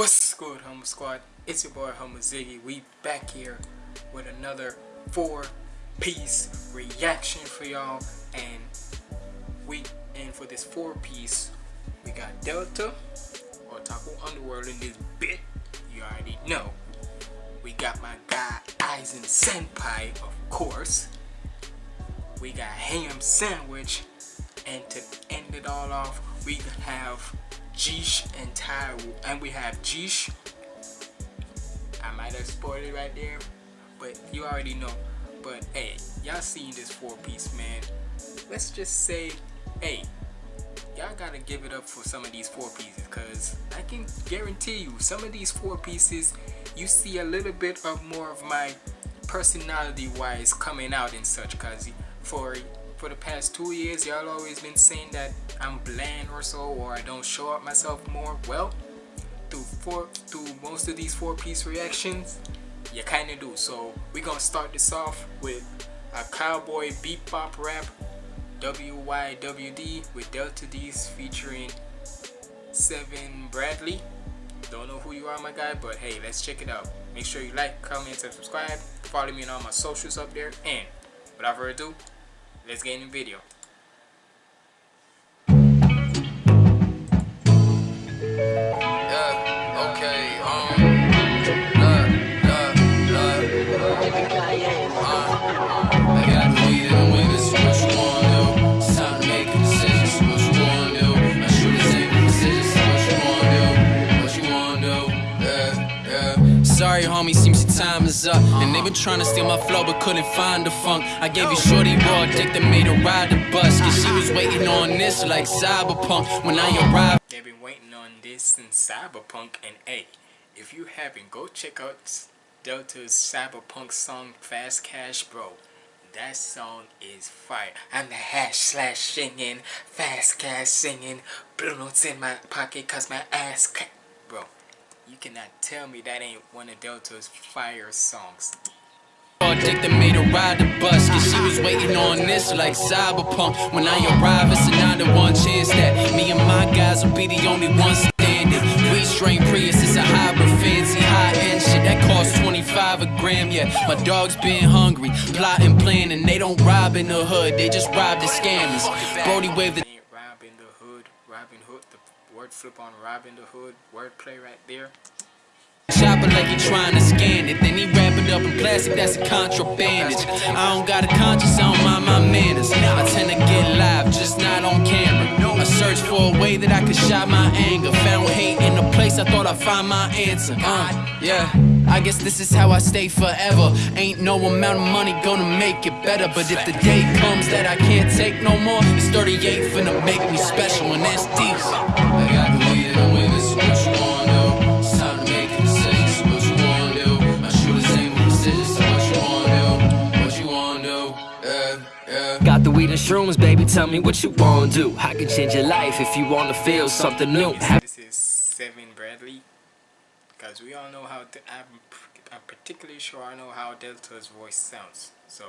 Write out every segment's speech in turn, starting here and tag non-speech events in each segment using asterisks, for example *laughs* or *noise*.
What's good, Humble Squad? It's your boy Humble Ziggy. We back here with another four-piece reaction for y'all, and we and for this four-piece, we got Delta Otaku Underworld in this bit. You already know. We got my guy Aizen Senpai, of course. We got Ham Sandwich, and to end it all off, we have Jish and Ty Wild, and we have Jish. I might have spoiled it right there, but you already know. But hey, y'all seen this four piece, man. Let's just say, hey, y'all gotta give it up for some of these four pieces, cause I can guarantee you, some of these four pieces, you see a little bit of more of my personality-wise coming out and such, cause for for the past two years, y'all always been saying that I'm bland or so, or I don't show up myself more. Well, through four, through most of these four-piece reactions, you kind of do. So we're gonna start this off with a cowboy bebop rap, WYWD with Delta Deez featuring Seven Bradley. Don't know who you are, my guy, but hey, let's check it out. Make sure you like, comment, and subscribe. Follow me on all my socials up there. And without further ado, let's get in the video. Sorry, homie, seems your time is up. And they been trying to steal my flow, but couldn't find the funk. I gave you shorty raw dick that made her ride the bus. Cause she was waiting on this like cyberpunk. When I arrived, they've been waiting on this since cyberpunk. And hey, if you haven't, go check out Delta's cyberpunk song Fast Cash, bro. That song is fire. I'm the hash slash singing, fast cash singing, blue notes in my pocket cause my ass Bro, you cannot tell me that ain't one of Delta's fire songs. Dick that made her ride the bus Cause she was waiting on this like cyberpunk. When I arrive it's a 9 to 1 chance that Me and my guys will be the only ones standing. We strain Prius, it's a hybrid fancy high-end shit That costs 25 a gram, yeah. My dog's been hungry, plotting, planning. They don't rob in the hood, they just rob the scammers. Brody waved the word flip on Robin the Hood, wordplay right there Chopper like he trying to scan it. Then he wrap it up in plastic, that's a contrabandage. I don't got a conscience, I don't mind my manners. I tend to get live, just not on camera. I search for a way that I could shout my anger. Found hate in a place I thought I'd find my answer. Uh, yeah. I guess this is how I stay forever. Ain't no amount of money gonna make it better. But if the day comes that I can't take no more, it's 38 finna make me special, and that's decent. I got the weed and with this, what you want? Got the weed and shrooms, baby, tell me what you wanna do I can change your life if you wanna feel something new This is Seven Bradley Because we all know how, I'm, I'm particularly sure I know how Delta's voice sounds So,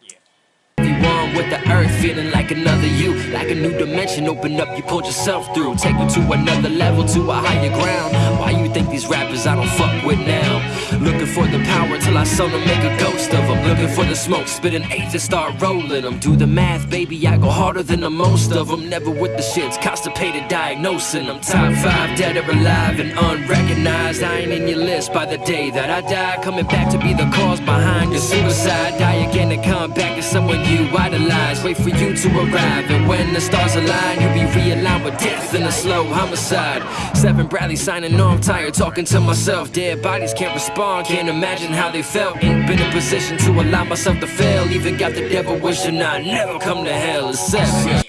yeah. With the earth feeling like another you like a new dimension open up you pulled yourself through. Take you to another level to a higher ground. Why you think these rappers i don't fuck with now looking for the power till i them make a ghost of them looking for the smoke spitting eight to start rolling them do the math baby i go harder than the most of them never with the shits constipated diagnosing them top five dead or alive and unrecognized. I ain't in your list by the day that i die. Coming back to be the cause behind your suicide. Die again and come back as someone you idolize. Wait for you to arrive And when the stars align You'll be realigned with death and a slow homicide. Seven Bradley signing on I'm tired talking to myself. Dead bodies can't respond Can't imagine how they felt Ain't been in position to allow myself to fail Even got the devil wishing I'd never come to hell It's seven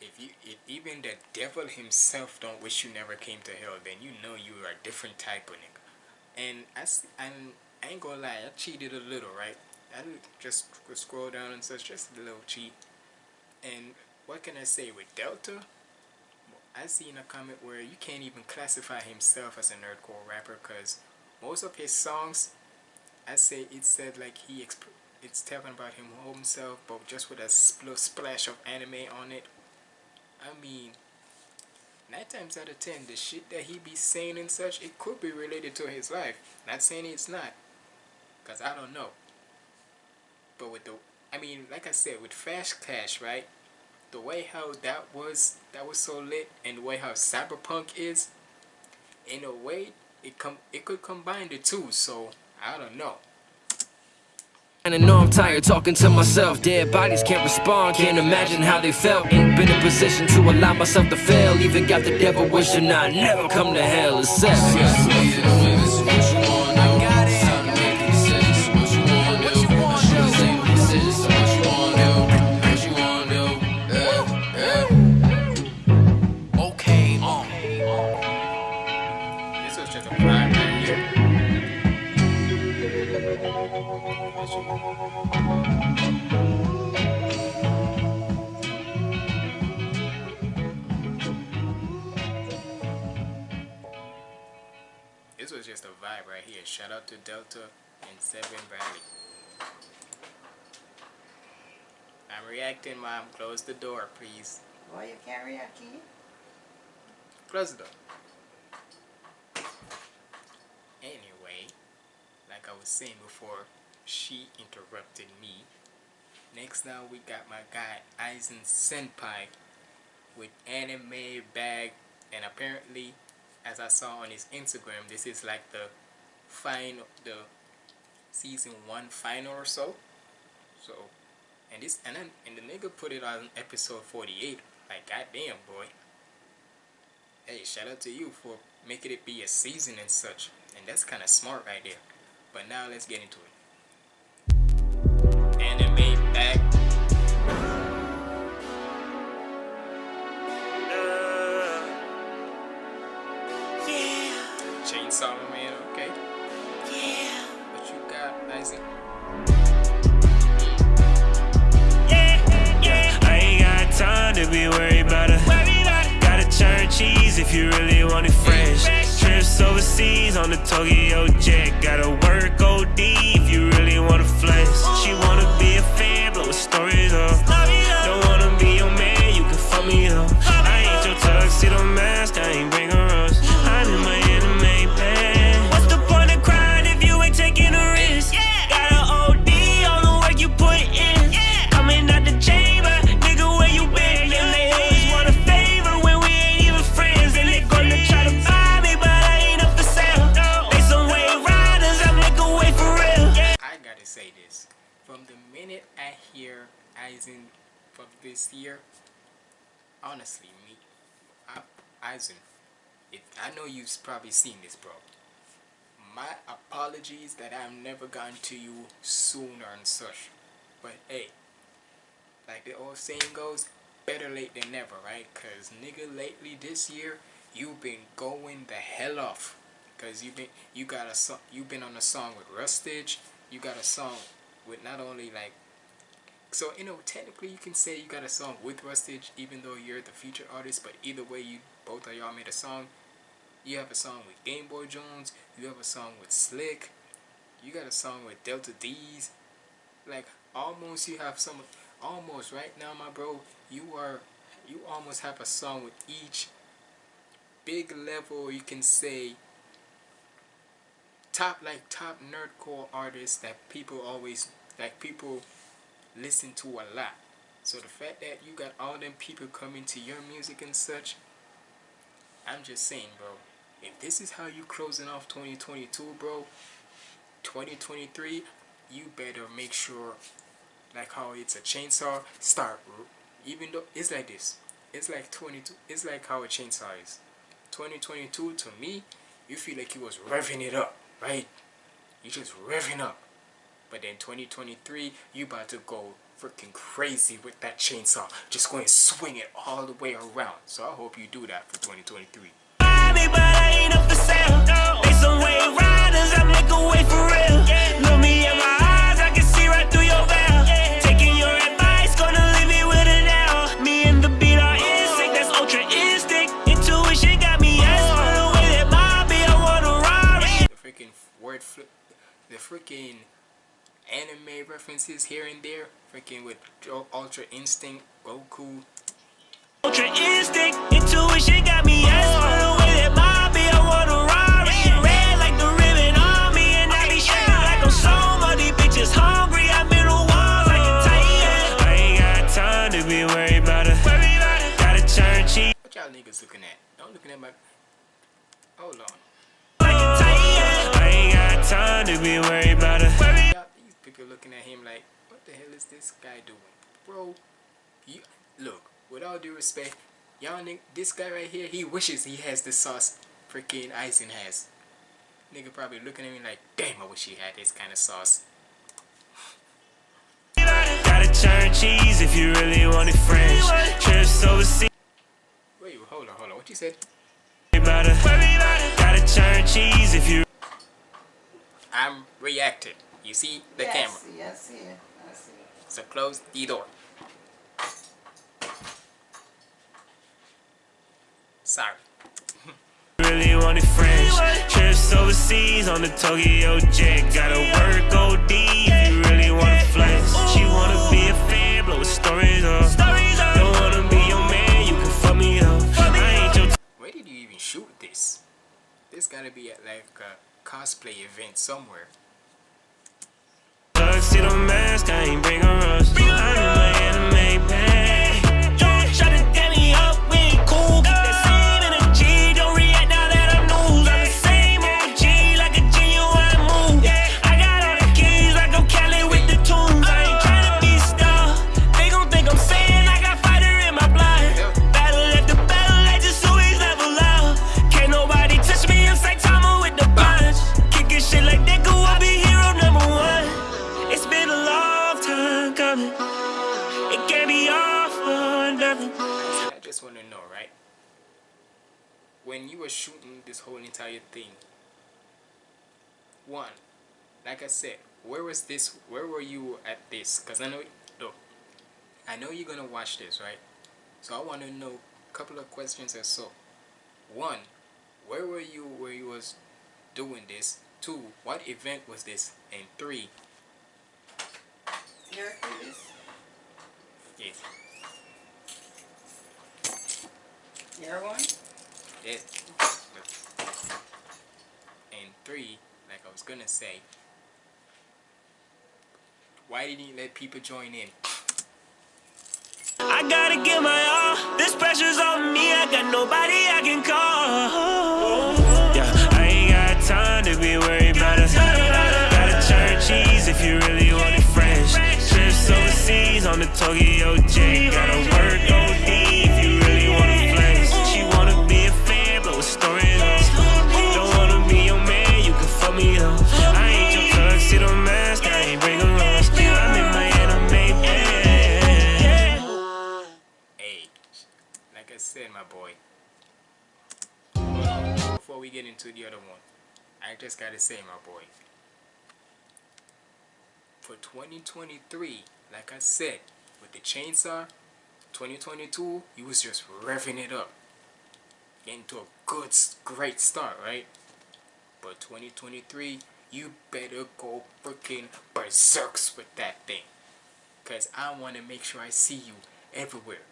if you, if even the devil himself don't wish you never came to hell, then you know you are a different type of nigga. And I, and I ain't gonna lie, I cheated a little, right? I just scroll down and says just a little cheat. And what can I say with Delta? I seen a comment where you can't even classify himself as a nerdcore rapper because most of his songs, I say it said like he it's talking about him himself, but just with a splash of anime on it. I mean, nine times out of ten, the shit that he be saying and such, it could be related to his life. Not saying it's not, cause I don't know. But with the, I mean, like I said, with Fast Cash, right? The way how that was, that was so lit, and the way how Cyberpunk is, in a way, it come, it could combine the two. So I don't know. And I know I'm tired talking to myself. Dead bodies can't respond, can't imagine how they felt. Ain't been in position to allow myself to fail. Even got the devil wishing I'd never come to hell. It's Shout out to Delta and Seven Bradley. I'm reacting, mom. Close the door, please. Boy, you carry a key? Close the door. Anyway, like I was saying before, she interrupted me. Next now we got my guy Aizen Senpai with anime bag and apparently as I saw on his Instagram this is like the final the season one final or so. So and this and then and the nigga put it on episode 48 like goddamn boy hey, shout out to you for making it be a season and such. And that's kind of smart right there. But now let's get into it. Anime back. Uh, Chainsaw Man, got, Isaac? I ain't got time to be worried about it. Gotta churn cheese if you really want it fresh. Trips overseas on the Tokyo jet. Gotta work OD if you really wanna flex. She wanna be a fan, blow stories up. Don't wanna be your man, you can fuck me up. I ain't your tuxedo mask, the minute I hear Aizen for this year, honestly, me, I, if, I know you've probably seen this, bro. My apologies that I've never gotten to you sooner and such. But hey, like the old saying goes, better late than never, right? Cause nigga, lately this year, you've been going the hell off. Cause you've been you got a song, you've been on a song with Rustage. You got a song with not only like, so you know technically you can say you got a song with Rustage, even though you're the feature artist. But either way, you both of y'all made a song. You have a song with GameboyJones. You have a song with Slick. You got a song with Delta Deez. Like almost you have some almost right now, my bro. You are you almost have a song with each big level. You can say top like top nerdcore artists that people always like people listen to a lot. So the fact that you got all them people coming to your music and such, I'm just saying, bro. If this is how you closing off 2022, bro, 2023, you better make sure, like how it's a chainsaw, start. bro. Even though it's like this, it's like 22. It's like how a chainsaw is. 2022 to me, you feel like you was revving it up, right? You just revving up. But then 2023, you about to go freaking crazy with that chainsaw. Just going to swing it all the way around. So I hope you do that for 2023. Buy but I ain't up for sale. Anime references here and there. Freaking with Ultra Instinct, Goku. Ultra instinct, intuition got me yes the way that my be. I ride, red like the ribbon on me, and I be like I'm so many bitches hungry. I'm in the walls like a titan. I ain't got time to be worried about it. Gotta turn cheap What y'all niggas looking at? Don't looking at my. Hold on. like a titan. I ain't got time to be worried about it. People looking at him like, what the hell is this guy doing, bro? You look. With all due respect, y'all this guy right here, he wishes he has the sauce freaking Aizen has. Nigga probably looking at me like, damn, I wish he had this kind of sauce. Gotta turn cheese if you really want it fresh. Trips overseas. Wait, hold on, hold on. What you said? Gotta turn cheese if you. I'm reacting. You see the yes, camera. Yes, yeah, I see. So close the door. Sorry. *laughs* Really want it fresh. Trips overseas on the Tokyo jet. Gotta work OD if you really wanna flex. She wanna be a fan, blow stories up. Don't wanna be your man, you can fuck me up. I ain't your Where did you even shoot this? This gotta be at like a cosplay event somewhere. Gonna watch this, right? So I want to know a couple of questions or so. One, where were you where you was doing this? Two, what event was this? And three, Syracuse. yes, You're one? yes. And three, like I was gonna say, why didn't you let people join in? I gotta give my all. This pressure's on me. I got nobody I can call. Yeah, I ain't got time to be worried about it. Gotta turn cheese if you really want it fresh. Trips overseas on the Tokyo jet. Gotta work get into the other one, I just gotta say, my boy. For 2023, like I said, with the chainsaw, 2022, you was just revving it up. Getting to a good, great start, right? But 2023, you better go freaking berserks with that thing. Because I want to make sure I see you everywhere.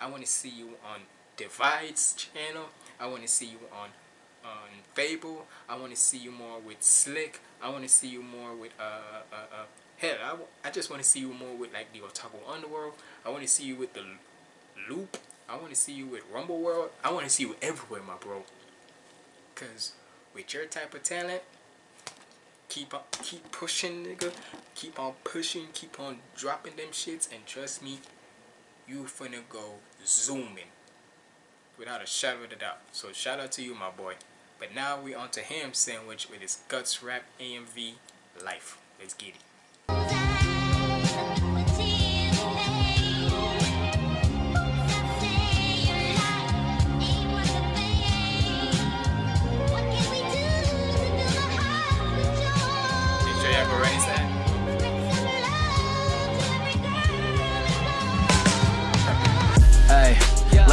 I want to see you on Divide's channel. I want to see you on on Fable. I want to see you more with Slick. I want to see you more with uh uh uh. Hell, I, I just want to see you more with like the Otaku Underworld. I want to see you with the Loop. I want to see you with Rumble World. I want to see you everywhere, my bro. Cause with your type of talent, keep on keep pushing, nigga. Keep on pushing. Keep on dropping them shits, and trust me, you finna go zooming without a shadow of a doubt. So shout out to you, my boy. But now we on to Ham Sandwich with his Guts Rap AMV Life. Let's get it.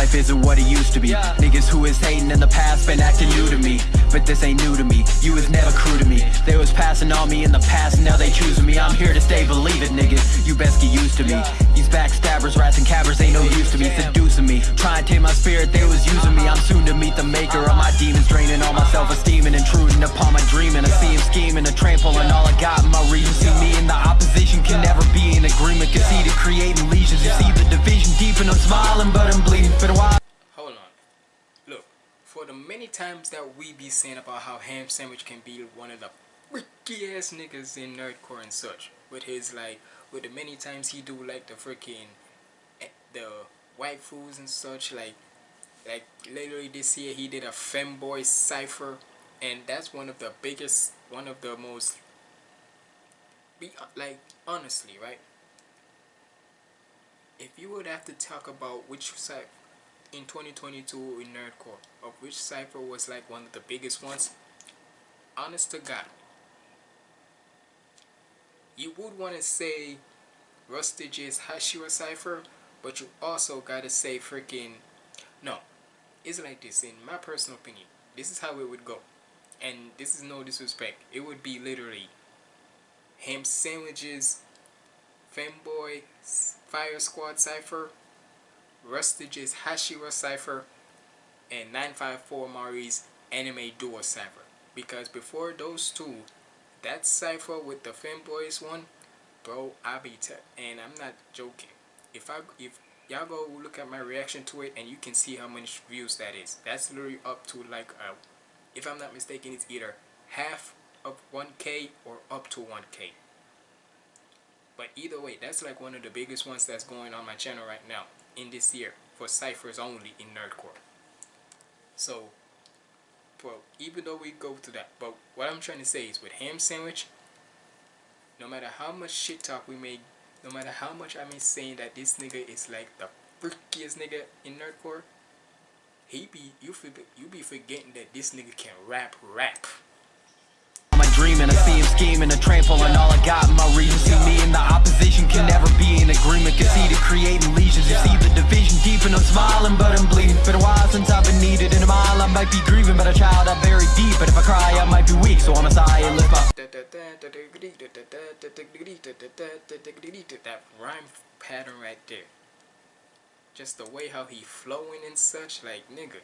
Life isn't what it used to be. Niggas who is hating in the past been acting new to me. But this ain't new to me. You was never crew to me. They was passing on me in the past, now they choosing me. I'm here to stay, believe it, nigga. You best get used to me. These backstabbers, rats, and cabbers ain't no use to me. Seducing me, trying to take my spirit, they was using me. I'm soon to meet the maker of my demons, draining all my self-esteem and intruding upon my dreaming. I see him scheming, a train pulling all I got in my region. See me in the opposition can never be in agreement. Conceded, creating legions. You see the division deep, and I'm smiling, but I'm bleeding for the while. For the many times that we be saying about how Ham Sandwich can be one of the freaky ass niggas in nerdcore and such, with his like, with the many times he do like the freaking eh, the white fools and such, like, like literally this year he did a femboy cipher, and that's one of the biggest, one of the most, be like honestly, right? If you would have to talk about which side in 2022 in Nerdcore of which cipher was like one of the biggest ones, honest to God, you would want to say Rustage's Hashira cipher, but you also gotta say freaking no. It's like this in my personal opinion. This is how it would go, and this is no disrespect. It would be literally ham sandwiches, femboy, fire squad cipher, Rustage's Hashira cipher, and 954 Mari's anime duo cipher. Because before those two, that cipher with the femboys one, bro, I be t- and I'm not joking. If I if y'all go look at my reaction to it and you can see how many views that is. That's literally up to like a, if I'm not mistaken, it's either half of 1k or up to 1k. But either way, that's like one of the biggest ones that's going on my channel right now in this year for ciphers only in nerdcore. So, well, even though we go to that, but what I'm trying to say is with ham sandwich, no matter how much shit talk we make, no matter how much I'm saying that this nigga is like the freakiest nigga in nerdcore, he be you forget you be forgetting that this nigga can rap rap. Scheming, a train pulling all I got in my region. See me in the opposition can never be in agreement. Conceded, creating legions. You see the division deep, and I'm smiling, but I'm bleeding. Been a while since I've been needed. In a mile, I might be grieving, but a child I buried deep. But if I cry, I might be weak, so I'm a sigh and lift my. That rhyme pattern right there. Just the way how he flowing and such, like nigga.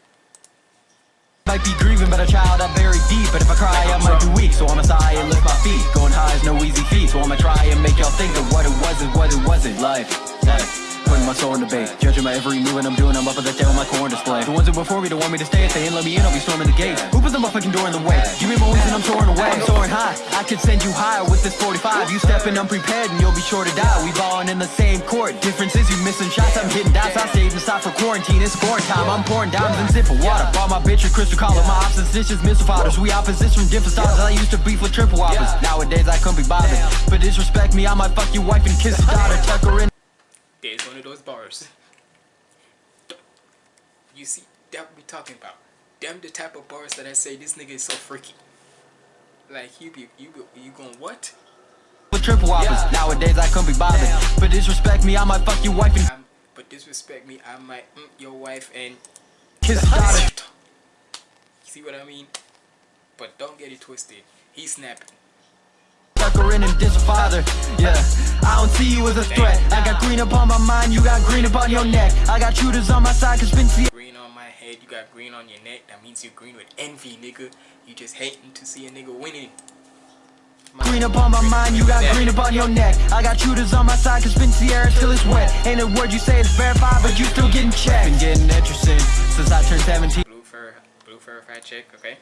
Might be grieving, but a child I buried deep. But if I cry, I might be weak, so I'ma sigh and lift my feet. Going high is no easy feat, so I'ma try and make y'all think of what it wasn't, what it wasn't. Life, hey. My soul in debate, judging my every move and I'm doing. I'm up at the tail, my core display. The ones that before me don't want me to stay, if they ain't let me in, I'll be storming the gate. Who put the motherfucking door in the way? Give me my wings and I'm soaring away. I'm soaring high. I could send you higher with this 45. You stepping unprepared and you'll be sure to die. We balling in the same court. Difference is you missing shots. I'm hitting dots. I and stopped for quarantine. It's scoring time. I'm pouring diamonds and sipping water. Bought my bitch a crystal collar. My opposites dishes missile fighters. We opposites from different styles. I used to beef with triple whoppers. Nowadays I couldn't be bothered. But disrespect me, I might fuck your wife and kiss your daughter. Tuck her in. There's one of those bars. You see, that we talking about. Them the type of bars that I say this nigga is so freaky. Like you be you go you going what? with triple whoppers. Nowadays I couldn't be bothered. But disrespect me, I might fuck your wife and I'm, but disrespect me, I might mm, your wife and kiss *laughs* daughter. see what I mean? But don't get it twisted. He's snapping. Tuck her in and diss her father. Yeah, I don't see you as a threat. I got green up on my mind, you got green up on your neck. I got shooters on my side, cause Vinci Green on my head, you got green on your neck. That means you're green with envy, nigga. You just hating to see a nigga winning. Green up on my mind, you got green up on your neck. I got shooters on my side, cause spin Sierra till it's wet. Ain't a word you say is verified, but you still getting checked. Been getting interesting since I turned 17. Blue fur, blue fur fact check, okay?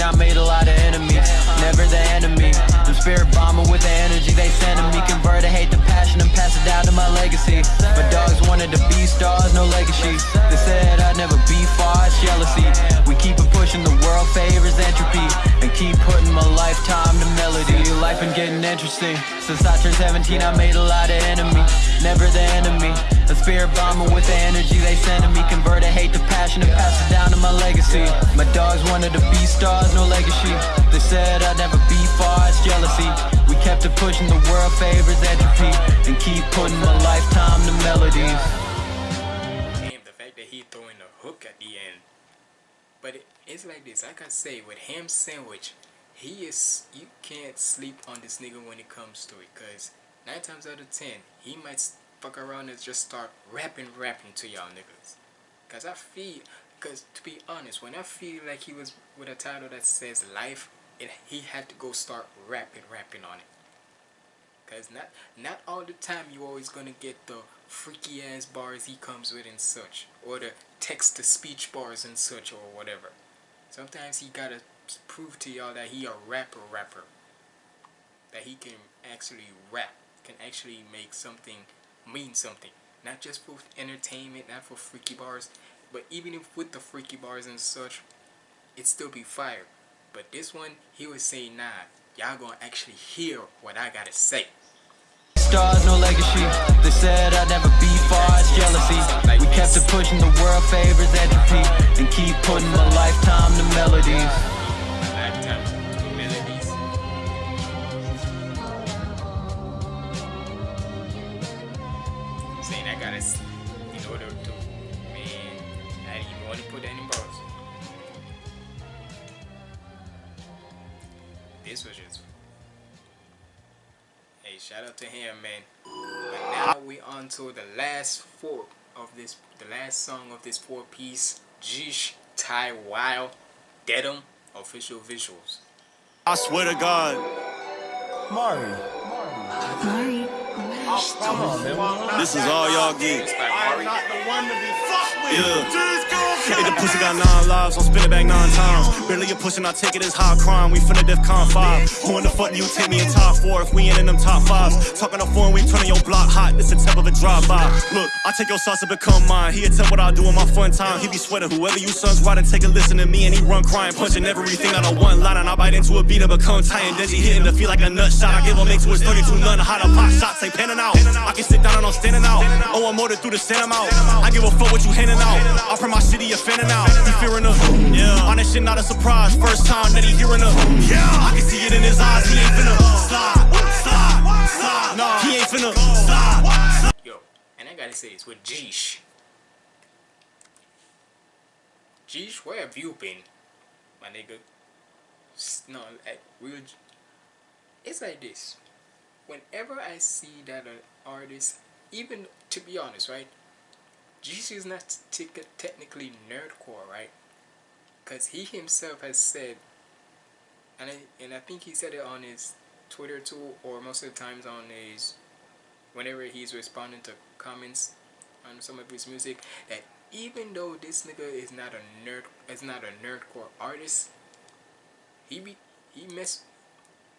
I made a lot of enemies, never the enemy. The spirit bomber with the energy they sending me. Convert hate to passion and pass it down to my legacy. My dogs wanted to be stars, no legacy. They said I'd never be far, it's jealousy. We keep it favors entropy. And keep putting my lifetime to melody. Life been getting interesting. Since I turned 17, I made a lot of enemies, never the enemy. A spirit bomber with the energy they sending me. Convert hate to passion and pass it down to my legacy. My dogs wanted to be stars, no legacy. They said I'd never be far, it's jealousy. We kept it pushing, the world favors entropy. And keep putting my lifetime to melodies. Damn, the fact that he throwing the hook at the end. It's like this. I say, with ham sandwich, he is. You can't sleep on this nigga when it comes to it, cause nine times out of ten, he might fuck around and just start rapping, rapping to y'all niggas. Cause I feel, cause to be honest, when I feel like he was with a title that says life, it he had to go start rapping, rapping on it. Cause not not all the time you always gonna get the freaky ass bars he comes with and such, or the text to speech bars and such, or whatever. Sometimes he gotta prove to y'all that he a rapper rapper. That he can actually rap, can actually make something mean something. Not just for entertainment, not for freaky bars, but even if with the freaky bars and such, it still be fire. But this one, he was saying, nah, y'all gonna actually hear what I gotta say. Stars, no legacy. They said I'd never jealousy. We kept it pushing, the world favors entropy. And keep putting a lifetime to melodies. Saying I gotta, in order to, I bars. This was just, shout out to him, man. But now we on to the last four of this, the last song of this four piece, Jish Ty Wild, Deadum, official visuals. I swear to God. Mari. Mari. This is all y'all get. It's by Mari. Yeah. Hey, the pussy got nine lives, I'll spin it back nine times. Barely a pushing, I take it as high crime. We finna def con five. Who in the fuck do you take me in top four if we ain't in them top fives? Talking a four and we turning your block hot. This a tip of a drive by. Look, I take your sauce and become mine. He tell what I do in my fun time. He be sweating whoever you sons riding, take a listen to me and he run crying, punching everything out of one line. And I bite into a beat and become tired. Desi hitting the feel like a nut shot. I give him make to his 32 none. How to pop they panning out. I can sit down and I'm standing out. Oh, I'm than through the I'm out. I give a fuck what you handing out. I'm from my city, you fanning out. He fearing the yeah. On that shit, not a surprise. First time that he hearing the yeah. I can see it in his eyes. He ain't finna slide, slide, slide. No, he ain't finna slide. Yo, and I gotta say this with Jish. Jish, where have you been, my nigga? No, like real. It's like this. Whenever I see that an artist, even to be honest, right? Jish is not t- technically nerdcore, right? Cause he himself has said, and I, and I think he said it on his Twitter too, or most of the times on his whenever he's responding to comments on some of his music that even though this nigga is not a nerd is not a nerdcore artist he be he mess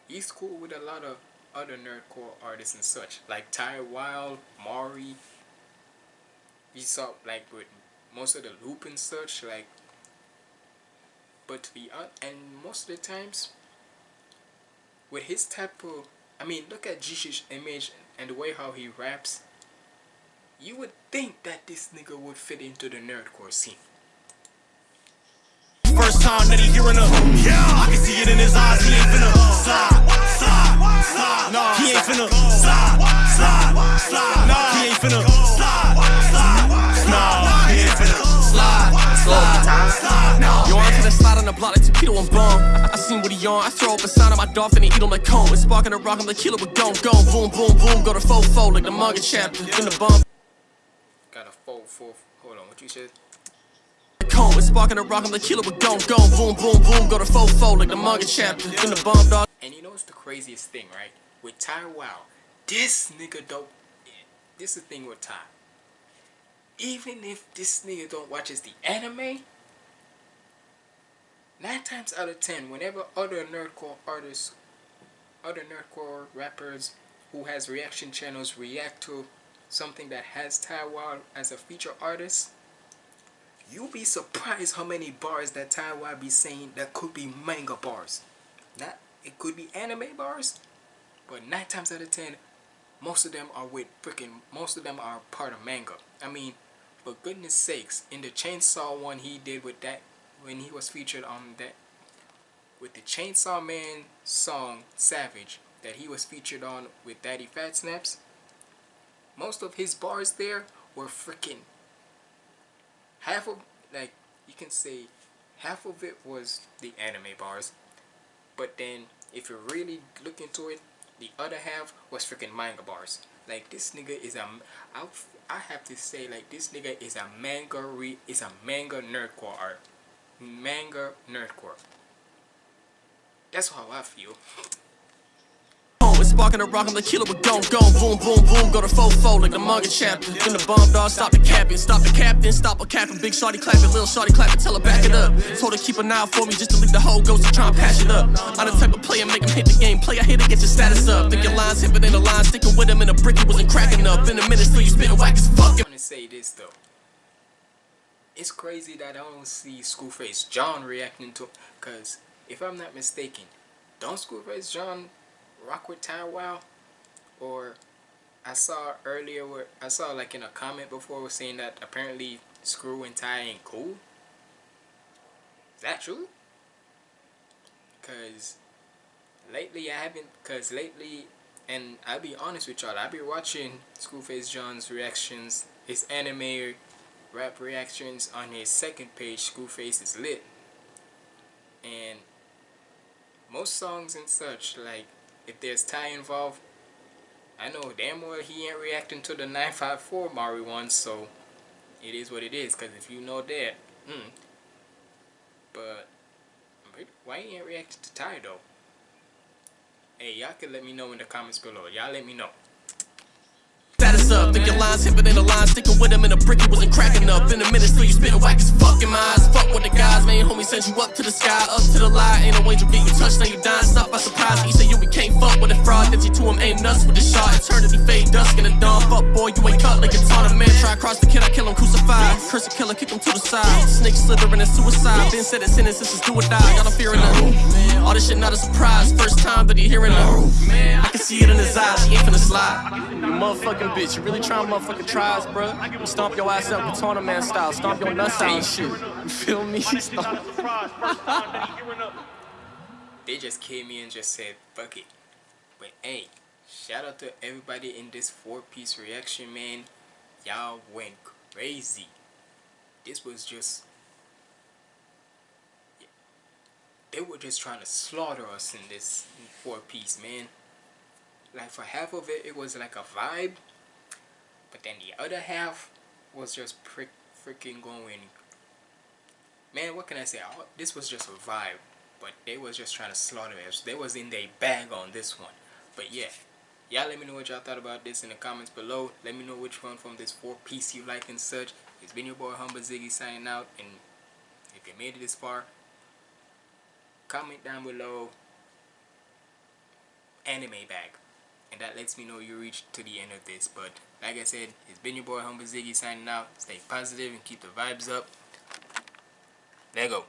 he's cool with a lot of other nerdcore artists and such like Ty Wild, Mari he saw like with most of the loop and such like but be on and most of the times with his type of I mean look at Jish's image and the way how he raps you would think that this nigga would fit into the nerdcore scene First time that he hearing the yeah. I can see it in his eyes. He ain't finna slide, slide, slide. No, he ain't finna slide, slide, slide. No, he ain't finna slide, slide. No, he ain't finna slide, slide, slide. No. Yo, I'm to the slide on the block like Torpedo and Bomb. I, I seen what he on. I throw up a sign on my dolphin and eat him like cone. It's sparking a rock, I'm the killer with gone, gone. Boom, boom, boom. Go to fofo like the manga chapter. In the bomb. got a full full hold on what you said Cone. It's sparking a rock, I'm the killer with gone, gone. Boom, boom, boom. Go to fofo like the manga chapter. In the bomb, dog. and you know what's the craziest thing right with Ty Wild this nigga don't this is the thing with Ty even if this nigga don't watches the anime nine times out of ten whenever other nerdcore artists other nerdcore rappers who has reaction channels react to something that has Ty as a feature artist, you'll be surprised how many bars that Wild be saying that could be manga bars. Not it could be anime bars, but nine times out of ten, most of them are with freaking most of them are part of manga. I mean, for goodness sakes, in the Chainsaw one he did with that when he was featured on that with the Chainsaw Man song Savage that he was featured on with Daddyphatsnaps, most of his bars there were freaking half of like you can say half of it was the anime bars, but then if you really look into it, the other half was freaking manga bars. Like this nigga is a, I, I have to say like this nigga is a manga re, is a manga nerdcore art, manga nerdcore. That's how I feel. Sparking a rock, I'm the killer with gon' gon' boom boom boom go to fofo like the manga chapter. In the bomb dog, stop the captain, stop the captain, stop a captain. Big shorty clapping, little shorty clapping, tell her back it up. Told her keep an eye for me just to leave the whole ghost to try and patch it up. I'm the type of player make him hit the game, play I hit to get your status up. Think your lines hit, but ain't a line sticking with him in a brick, he wasn't cracking up. In a minute, still you spitting whack as fuck. I'm gonna say this though. It's crazy that I don't see ScruFace Jean reacting to, cause if I'm not mistaken, don't ScruFace Jean rock with Ty Wild? Or I saw earlier where I saw like in a comment before was saying that apparently Screw and Ty ain't cool. Is that true? Cause lately I haven't cause lately and I'll be honest with y'all, I be watching ScruFace Jean's reactions, his anime rap reactions on his second page, ScruFace is lit. And most songs and such, like if there's Ty involved, I know damn well he ain't reacting to the 954 Mari one, so it is what it is. Cause if you know that, hmm. But why he ain't reacting to Ty though? Hey, y'all can let me know in the comments below. Y'all let me know. Up, think your lines hit, but ain't a line sticking with him in a brick, he wasn't cracking up. In a minute, still you spitting whack as fucking my eyes. Fuck with the guys, man. Homie sent you up to the sky, up to the lie. Ain't no angel get you touched, now you dying. Stop by surprise. He said you we can't fuck with a fraud. That you to him aim nuts with the shot. Eternity fade, dusk in the dawn. Fuck boy, you ain't cut like a ton of man. Try cross the kid, I kill him, crucified. Curse a killer, kick him to the side. Snake slithering and suicide. Been said it sentence, this is do or die. Y'all don't fear nothing. All this shit not a surprise. First time that he hearing nothing. I can see it in his eyes, he ain't finna slide. You motherfucking bitch, really trying motherfucking tries, bro. You stomp your ass up Katana Man style, stomp your nuts out and shit. You feel me? *laughs* They just came in and just said, fuck it. But hey, shout out to everybody in this four-piece reaction, man. Y'all went crazy. This was just... They were just trying to slaughter us in this four-piece, man. Like, for half of it, it was like a vibe. But then the other half was just freaking going. Man, what can I say? This was just a vibe. But they was just trying to slaughter us. They was in their bag on this one. But yeah. Y'all let me know what y'all thought about this in the comments below. Let me know which one from this four piece you like and such. It's been your boy Humble Ziggy signing out. And if you made it this far, comment down below anime bag and that lets me know you reached to the end of this. But like I said it's been your boy Humble Ziggy signing out. Stay positive and keep the vibes up. Let go